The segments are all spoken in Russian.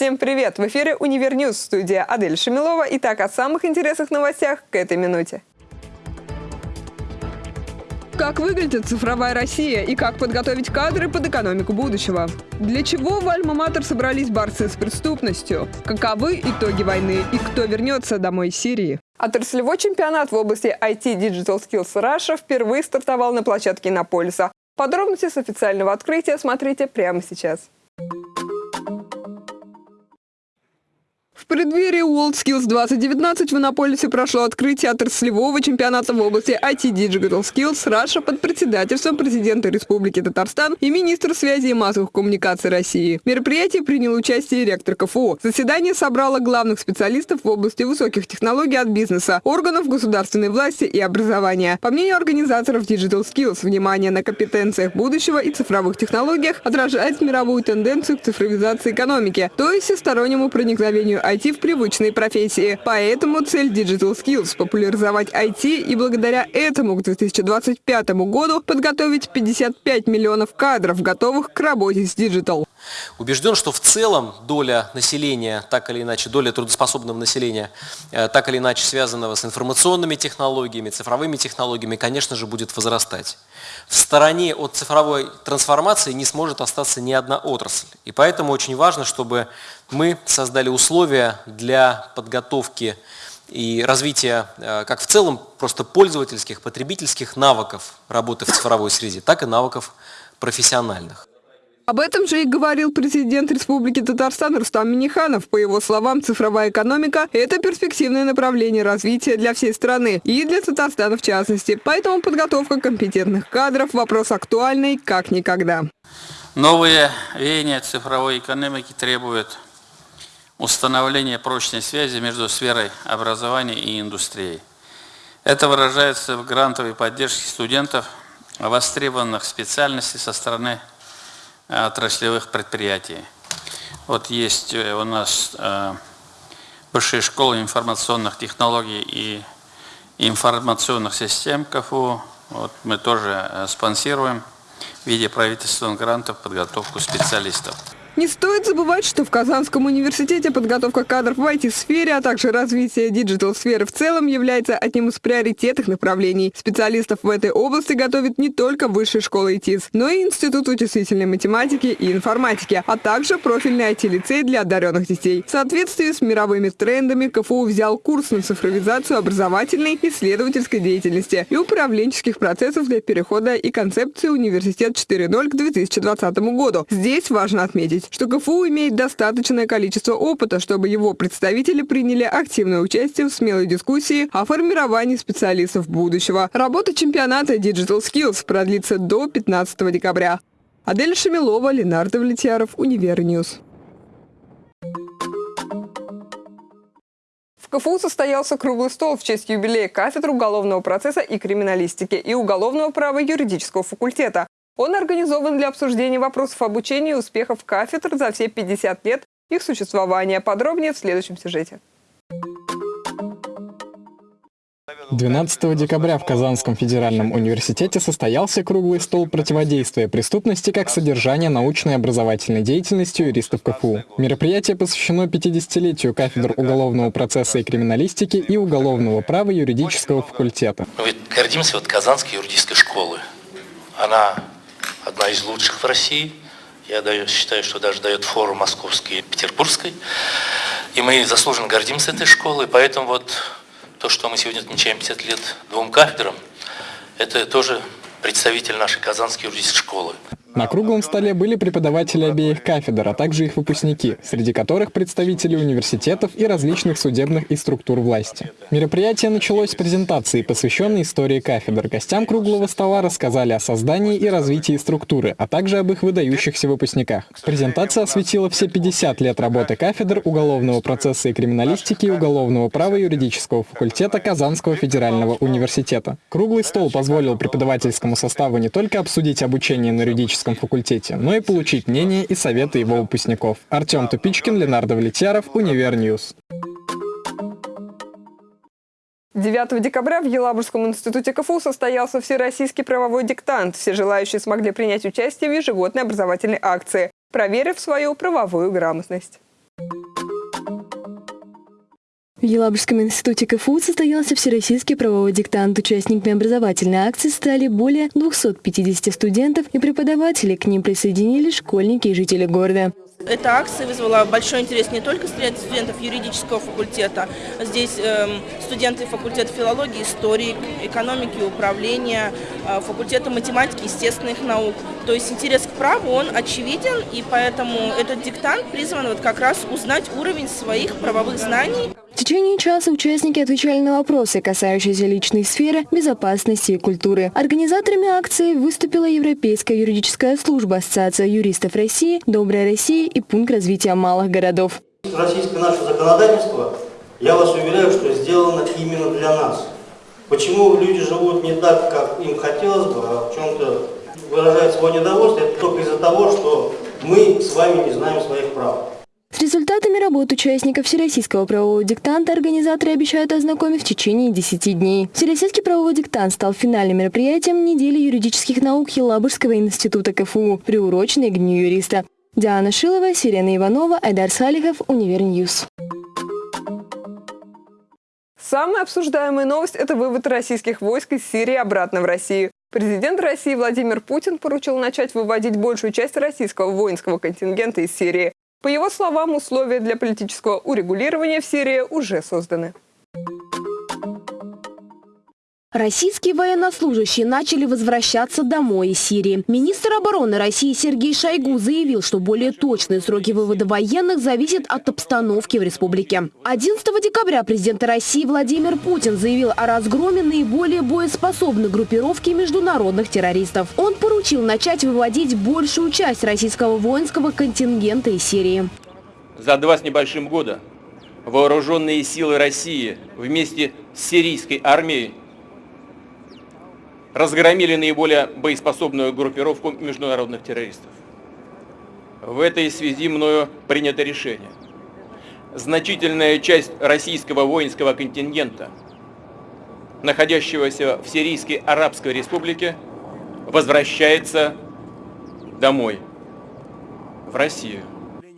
Всем привет! В эфире «Univer News» студия Адель Шамилова. Итак, о самых интересных новостях к этой минуте. Как выглядит цифровая Россия и как подготовить кадры под экономику будущего? Для чего в Альма-Матер собрались борцы с преступностью? Каковы итоги войны и кто вернется домой из Сирии? Отраслевой чемпионат в области IT Digital Skills Russia впервые стартовал на площадке Иннополиса. Подробности с официального открытия смотрите прямо сейчас. Преддверии WorldSkills 2019 в Иннополисе прошло открытие отраслевого чемпионата в области IT Digital Skills Russia под председательством президента Республики Татарстан и министра связи и массовых коммуникаций России. В мероприятии принял участие ректор КФУ. Заседание собрало главных специалистов в области высоких технологий от бизнеса, органов государственной власти и образования. По мнению организаторов Digital Skills, внимание на компетенциях будущего и цифровых технологиях отражает мировую тенденцию к цифровизации экономики, то есть всестороннему проникновению IT в привычные профессии. Поэтому цель Digital Skills – популяризовать IT и благодаря этому к 2025 году подготовить 55 миллионов кадров, готовых к работе с Digital. Убежден, что в целом доля населения, так или иначе, доля трудоспособного населения, э, так или иначе связанного с информационными технологиями, цифровыми технологиями, конечно же, будет возрастать. В стороне от цифровой трансформации не сможет остаться ни одна отрасль. И поэтому очень важно, чтобы мы создали условия для подготовки и развития э, как в целом просто пользовательских, потребительских навыков работы в цифровой среде, так и навыков профессиональных. Об этом же и говорил президент Республики Татарстан Рустам Миниханов. По его словам, цифровая экономика – это перспективное направление развития для всей страны и для Татарстана в частности. Поэтому подготовка компетентных кадров – вопрос актуальный как никогда. Новые веяния цифровой экономики требуют установления прочной связи между сферой образования и индустрией. Это выражается в грантовой поддержке студентов, востребованных специальностей со стороны отраслевых предприятий. Вот есть э, у нас э, Высшая школа информационных технологий и информационных систем КФУ. Вот мы тоже спонсируем в виде правительственных грантов подготовку специалистов. Не стоит забывать, что в Казанском университете подготовка кадров в IT-сфере, а также развитие digital -сферы в целом является одним из приоритетных направлений. Специалистов в этой области готовит не только Высшая школа ИТИС, но и Институт вычислительной математики и информатики, а также профильный IT-лицей для одаренных детей. В соответствии с мировыми трендами КФУ взял курс на цифровизацию образовательной, исследовательской деятельности и управленческих процессов для перехода и концепции «Университет 4.0» к 2020 году. Здесь важно отметить, что КФУ имеет достаточное количество опыта, чтобы его представители приняли активное участие в смелой дискуссии о формировании специалистов будущего. Работа чемпионата Digital Skills продлится до 15 декабря. Адель Шамилова, Ленар Давлетьяров, Univer News. В КФУ состоялся круглый стол в честь юбилея кафедры уголовного процесса и криминалистики и уголовного права юридического факультета. Он организован для обсуждения вопросов обучения и успехов кафедр за все 50 лет их существования. Подробнее в следующем сюжете. 12 декабря в Казанском федеральном университете состоялся круглый стол противодействия преступности как содержания научной и образовательной деятельности юристов КФУ. Мероприятие посвящено 50-летию кафедр уголовного процесса и криминалистики и уголовного права юридического факультета. Мы гордимся вот Казанской юридической школы. Она одна из лучших в России. Я даю, считаю, что даже дает фору московской и петербургской. И мы заслуженно гордимся этой школой. Поэтому вот то, что мы сегодня отмечаем 50 лет двум кафедрам, это тоже представитель нашей Казанской юридической школы. На круглом столе были преподаватели обеих кафедр, а также их выпускники, среди которых представители университетов и различных судебных и структур власти. Мероприятие началось с презентации, посвященной истории кафедр. Гостям круглого стола рассказали о создании и развитии структуры, а также об их выдающихся выпускниках. Презентация осветила все 50 лет работы кафедр уголовного процесса и криминалистики и уголовного права юридического факультета Казанского федерального университета. Круглый стол позволил преподавательскому составу не только обсудить обучение на юридическом юридическом факультете, но и получить мнение и советы его выпускников. Артем Тупичкин, Ленар Давлетьяров, Univer News. 9 декабря в Елабужском институте КФУ состоялся всероссийский правовой диктант. Все желающие смогли принять участие в ежегодной образовательной акции, проверив свою правовую грамотность. В Елабужском институте КФУ состоялся всероссийский правовой диктант. Участниками образовательной акции стали более 250 студентов и преподавателей. К ним присоединились школьники и жители города. Эта акция вызвала большой интерес не только среди студентов юридического факультета. Здесь э, студенты факультета филологии, истории, экономики, управления, э, факультета математики, естественных наук. То есть интерес к праву, он очевиден, и поэтому этот диктант призван вот как раз узнать уровень своих правовых знаний. В течение часа участники отвечали на вопросы, касающиеся личной сферы, безопасности и культуры. Организаторами акции выступила Европейская юридическая служба, Ассоциация юристов России, Добрая Россия и Пункт развития малых городов. Российское наше законодательство, я вас уверяю, что сделано именно для нас. Почему люди живут не так, как им хотелось бы, а в чем-то выражают свое недовольство, это только из-за того, что мы с вами не знаем своих прав. Результатами работ участников Всероссийского правового диктанта организаторы обещают ознакомить в течение 10 дней. Всероссийский правовой диктант стал финальным мероприятием недели юридических наук Елабужского института КФУ, приуроченной к Дню юриста. Диана Шилова, Сирена Иванова, Айдар Салихов, Univer News. Самая обсуждаемая новость – это вывод российских войск из Сирии обратно в Россию. Президент России Владимир Путин поручил начать выводить большую часть российского воинского контингента из Сирии. По его словам, условия для политического урегулирования в Сирии уже созданы. Российские военнослужащие начали возвращаться домой из Сирии. Министр обороны России Сергей Шойгу заявил, что более точные сроки вывода военных зависят от обстановки в республике. 11 декабря президент России Владимир Путин заявил о разгроме наиболее боеспособной группировки международных террористов. Он поручил начать выводить большую часть российского воинского контингента из Сирии. За два с небольшим года вооруженные силы России вместе с сирийской армией разгромили наиболее боеспособную группировку международных террористов. В этой связи мною принято решение. Значительная часть российского воинского контингента, находящегося в Сирийской Арабской Республике, возвращается домой, в Россию.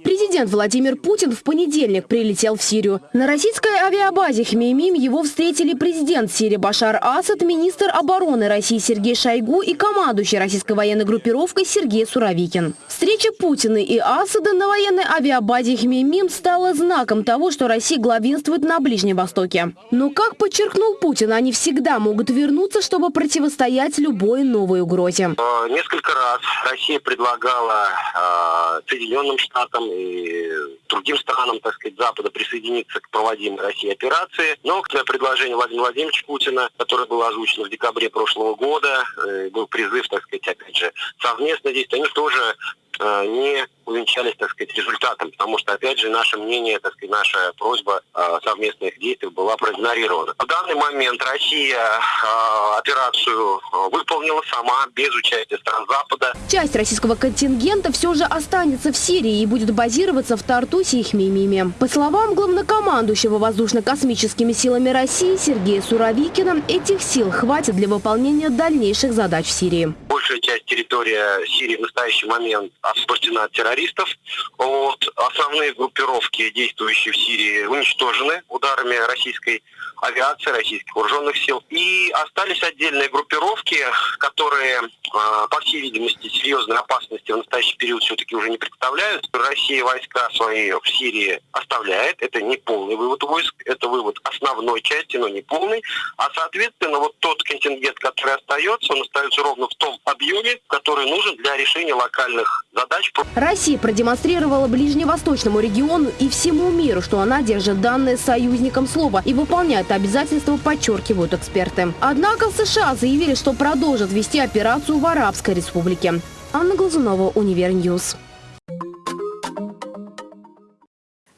Президент Владимир Путин в понедельник прилетел в Сирию. На российской авиабазе Хмеймим его встретили президент Сирии Башар Асад, министр обороны России Сергей Шойгу и командующий российской военной группировкой Сергей Суровикин. Встреча Путина и Асада на военной авиабазе Хмеймим стала знаком того, что Россия главенствует на Ближнем Востоке. Но, как подчеркнул Путин, они всегда могут вернуться, чтобы противостоять любой новой угрозе. Э, несколько раз Россия предлагала э, Соединенным Штатам и другим странам, так сказать, Запада присоединиться к проводимой Россией операции. Но к предложению Владимира Владимировича Путина, которое было озвучено в декабре прошлого года, э, был призыв, так сказать, опять же, совместно действовать, они тоже не увенчались, так сказать, результатом, потому что, опять же, наше мнение, так сказать, наша просьба э, совместных действий была проигнорирована. В данный момент Россия э, операцию выполнила сама, без участия стран Запада. Часть российского контингента все же останется в Сирии и будет базироваться в Тартусе и Хмеймиме. По словам главнокомандующего воздушно-космическими силами России Сергея Суровикина, этих сил хватит для выполнения дальнейших задач в Сирии. Большая часть территории Сирии в настоящий момент освобождена от террористов. Вот. Основные группировки, действующие в Сирии, уничтожены ударами российской авиации, российских вооруженных сил. И остались отдельные группировки, которые, а, по всей видимости, серьезной опасности в настоящий период все-таки уже не представляют. Россия войска свои в Сирии оставляет. Это не полный вывод войск, это вывод основной части, но не полный. А, соответственно, вот тот контингент, который остается, он остается ровно в том объеме, который нужен для решения локальных задач. Россия продемонстрировала ближневосточному региону и всему миру, что она держит данные союзникам слова и выполняет обязательства, подчеркивают эксперты. Однако США заявили, что продолжат вести операцию в Арабской республике. Анна Глазунова, Univer News.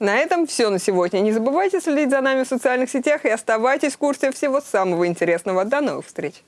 На этом все на сегодня. Не забывайте следить за нами в социальных сетях и оставайтесь в курсе всего самого интересного. До новых встреч!